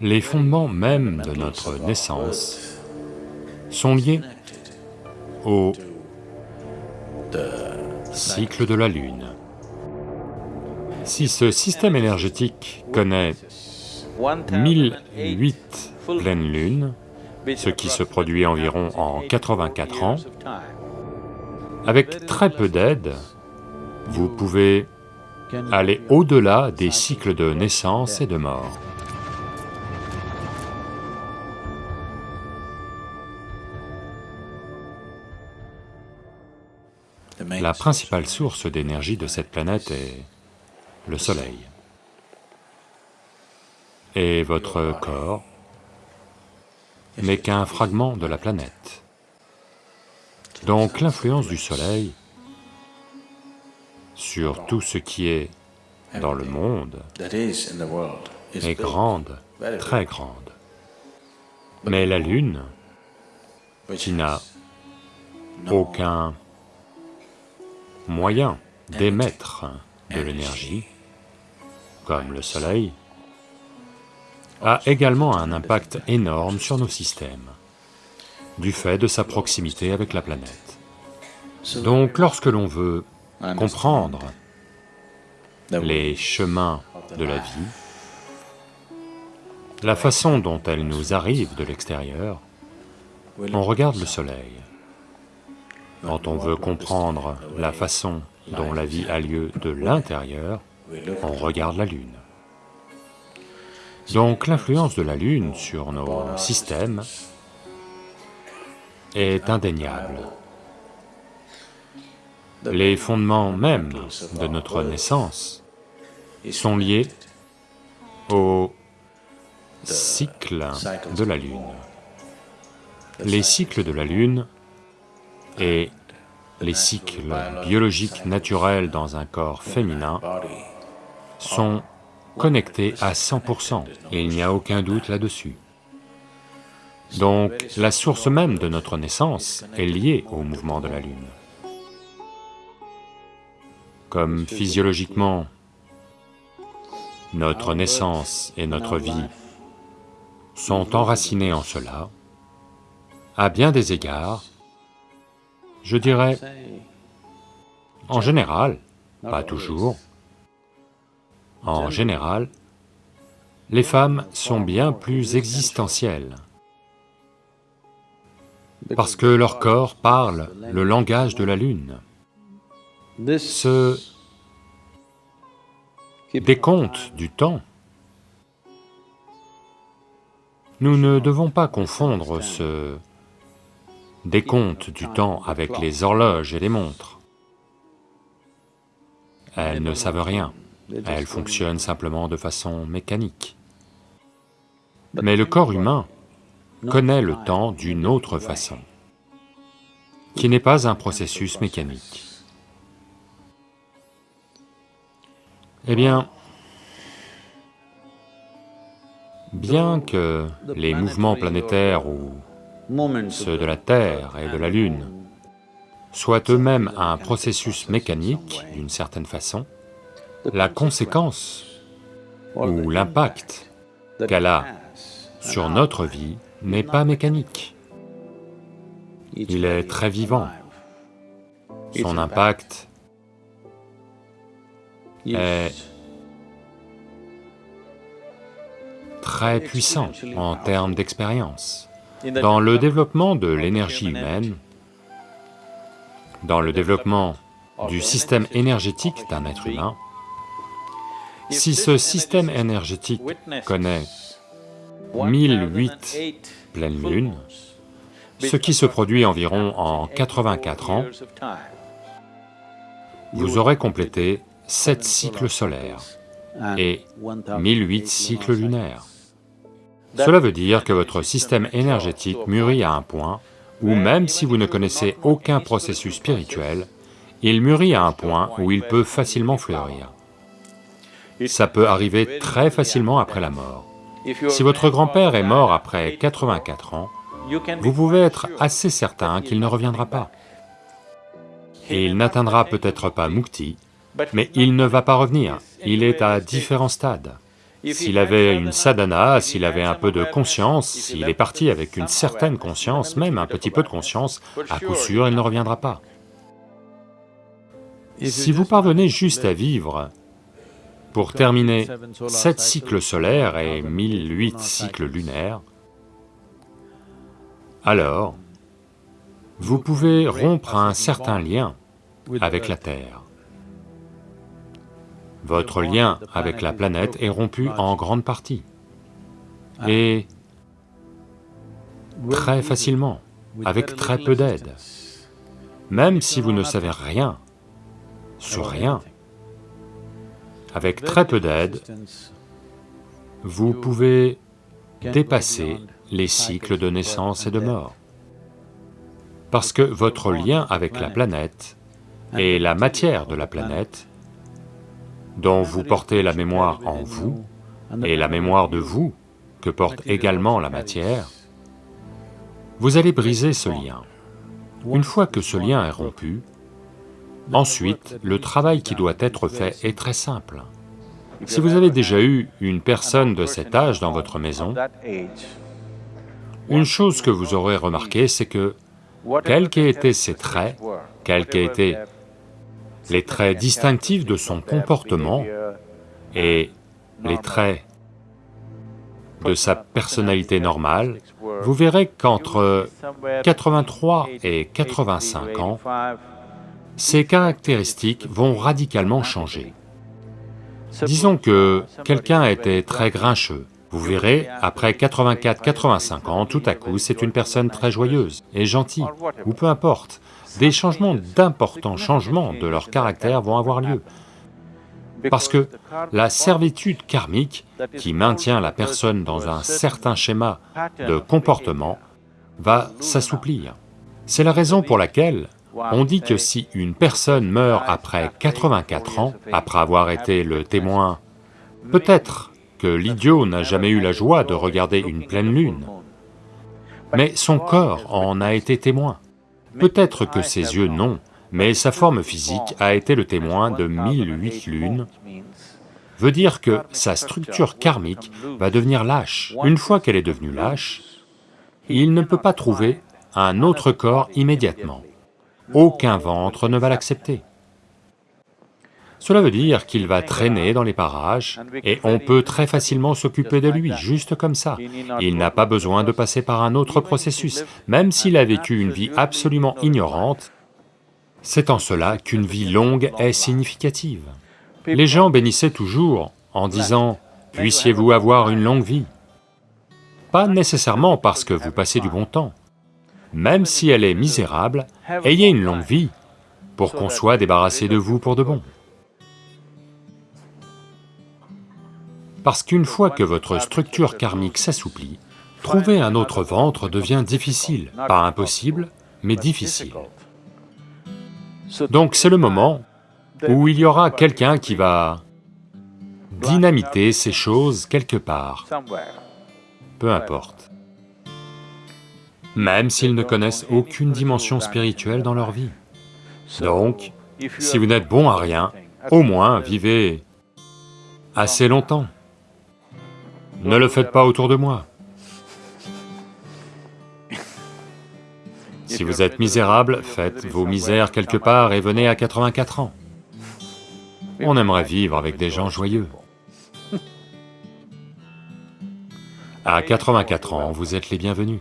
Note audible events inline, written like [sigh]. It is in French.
Les fondements même de notre naissance sont liés au cycle de la Lune. Si ce système énergétique connaît 1008 pleines lunes, ce qui se produit environ en 84 ans, avec très peu d'aide, vous pouvez aller au-delà des cycles de naissance et de mort. La principale source d'énergie de cette planète est le soleil. Et votre corps n'est qu'un fragment de la planète. Donc l'influence du soleil sur tout ce qui est dans le monde est grande, très grande. Mais la Lune, qui n'a aucun moyen d'émettre de l'énergie, comme le Soleil, a également un impact énorme sur nos systèmes, du fait de sa proximité avec la planète. Donc lorsque l'on veut comprendre les chemins de la vie, la façon dont elle nous arrive de l'extérieur, on regarde le soleil. Quand on veut comprendre la façon dont la vie a lieu de l'intérieur, on regarde la Lune. Donc l'influence de la Lune sur nos systèmes est indéniable. Les fondements même de notre naissance sont liés au cycle de la Lune. Les cycles de la Lune et les cycles biologiques naturels dans un corps féminin sont connectés à 100%, et il n'y a aucun doute là-dessus. Donc la source même de notre naissance est liée au mouvement de la Lune. Comme physiologiquement, notre naissance et notre vie sont enracinées en cela, à bien des égards, je dirais, en général, pas toujours, en général, les femmes sont bien plus existentielles, parce que leur corps parle le langage de la Lune. Ce décompte du temps, nous ne devons pas confondre ce décompte du temps avec les horloges et les montres. Elles ne savent rien, elles fonctionnent simplement de façon mécanique. Mais le corps humain connaît le temps d'une autre façon, qui n'est pas un processus mécanique. Eh bien, bien que les mouvements planétaires ou ceux de la Terre et de la Lune, soient eux-mêmes un processus mécanique d'une certaine façon, la conséquence ou l'impact qu'elle a sur notre vie n'est pas mécanique. Il est très vivant. Son impact est très puissant en termes d'expérience. Dans le développement de l'énergie humaine, dans le développement du système énergétique d'un être humain, si ce système énergétique connaît 1008 pleines lunes, ce qui se produit environ en 84 ans, vous aurez complété 7 cycles solaires et 1008 cycles lunaires. Cela veut dire que votre système énergétique mûrit à un point où même si vous ne connaissez aucun processus spirituel, il mûrit à un point où il peut facilement fleurir. Ça peut arriver très facilement après la mort. Si votre grand-père est mort après 84 ans, vous pouvez être assez certain qu'il ne reviendra pas. Et il n'atteindra peut-être pas Mukti, mais il ne va pas revenir, il est à différents stades. S'il avait une sadhana, s'il avait un peu de conscience, s'il est parti avec une certaine conscience, même un petit peu de conscience, à coup sûr il ne reviendra pas. Si vous parvenez juste à vivre pour terminer sept cycles solaires et 1008 cycles lunaires, alors vous pouvez rompre un certain lien avec la Terre. Votre lien avec la planète est rompu en grande partie. Et très facilement, avec très peu d'aide. Même si vous ne savez rien sur rien, avec très peu d'aide, vous pouvez dépasser les cycles de naissance et de mort. Parce que votre lien avec la planète et la matière de la planète, dont vous portez la mémoire en vous, et la mémoire de vous que porte également la matière, vous allez briser ce lien. Une fois que ce lien est rompu, ensuite, le travail qui doit être fait est très simple. Si vous avez déjà eu une personne de cet âge dans votre maison, une chose que vous aurez remarqué, c'est que, quels qu'aient été ses traits, quels qu'aient été les traits distinctifs de son comportement et les traits de sa personnalité normale, vous verrez qu'entre 83 et 85 ans, ces caractéristiques vont radicalement changer. Disons que quelqu'un était très grincheux, vous verrez, après 84-85 ans, tout à coup, c'est une personne très joyeuse et gentille, ou peu importe. Des changements, d'importants changements de leur caractère vont avoir lieu. Parce que la servitude karmique qui maintient la personne dans un certain schéma de comportement va s'assouplir. C'est la raison pour laquelle on dit que si une personne meurt après 84 ans, après avoir été le témoin, peut-être l'idiot n'a jamais eu la joie de regarder une pleine lune, mais son corps en a été témoin. Peut-être que ses yeux non, mais sa forme physique a été le témoin de 1008 lunes, veut dire que sa structure karmique va devenir lâche. Une fois qu'elle est devenue lâche, il ne peut pas trouver un autre corps immédiatement. Aucun ventre ne va l'accepter. Cela veut dire qu'il va traîner dans les parages et on peut très facilement s'occuper de lui, juste comme ça. Il n'a pas besoin de passer par un autre processus, même s'il a vécu une vie absolument ignorante, c'est en cela qu'une vie longue est significative. Les gens bénissaient toujours en disant, « puissiez-vous avoir une longue vie ». Pas nécessairement parce que vous passez du bon temps. Même si elle est misérable, ayez une longue vie pour qu'on soit débarrassé de vous pour de bon. Parce qu'une fois que votre structure karmique s'assouplit, trouver un autre ventre devient difficile, pas impossible, mais difficile. Donc c'est le moment où il y aura quelqu'un qui va dynamiter ces choses quelque part, peu importe. Même s'ils ne connaissent aucune dimension spirituelle dans leur vie. Donc, si vous n'êtes bon à rien, au moins vivez assez longtemps. Ne le faites pas autour de moi. [laughs] Si vous êtes misérable, faites vos misères quelque part et venez à 84 ans. On aimerait vivre avec des gens joyeux. À 84 ans, vous êtes les bienvenus.